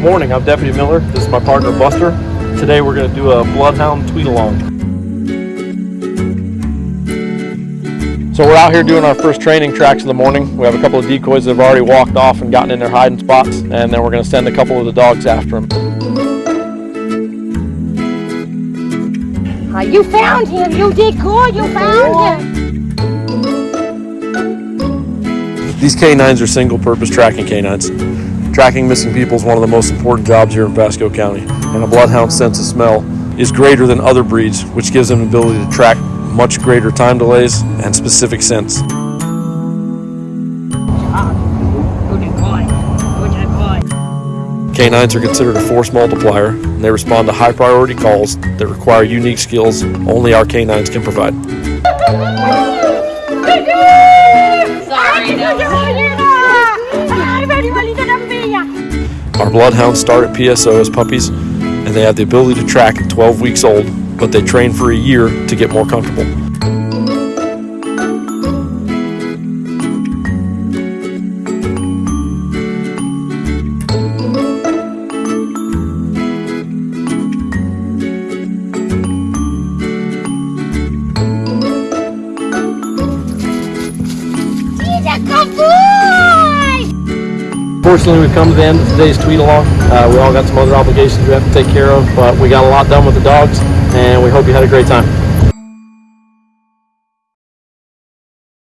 Good morning, I'm Deputy Miller. This is my partner Buster. Today we're going to do a Bloodhound tweet along. So we're out here doing our first training tracks in the morning. We have a couple of decoys that have already walked off and gotten in their hiding spots, and then we're going to send a couple of the dogs after them. Uh, you found him. You did good. You found him. These canines are single purpose tracking canines. Tracking missing people is one of the most important jobs here in Pasco County, and a bloodhound's sense of smell is greater than other breeds, which gives them the ability to track much greater time delays and specific scents. Canines are considered a force multiplier, and they respond to high priority calls that require unique skills only our canines can provide. Sorry, Our bloodhounds start at PSO as puppies, and they have the ability to track at 12 weeks old, but they train for a year to get more comfortable. He's a good boy. Fortunately, we've come to the end of today's tweet along. Uh, we all got some other obligations we have to take care of, but we got a lot done with the dogs, and we hope you had a great time.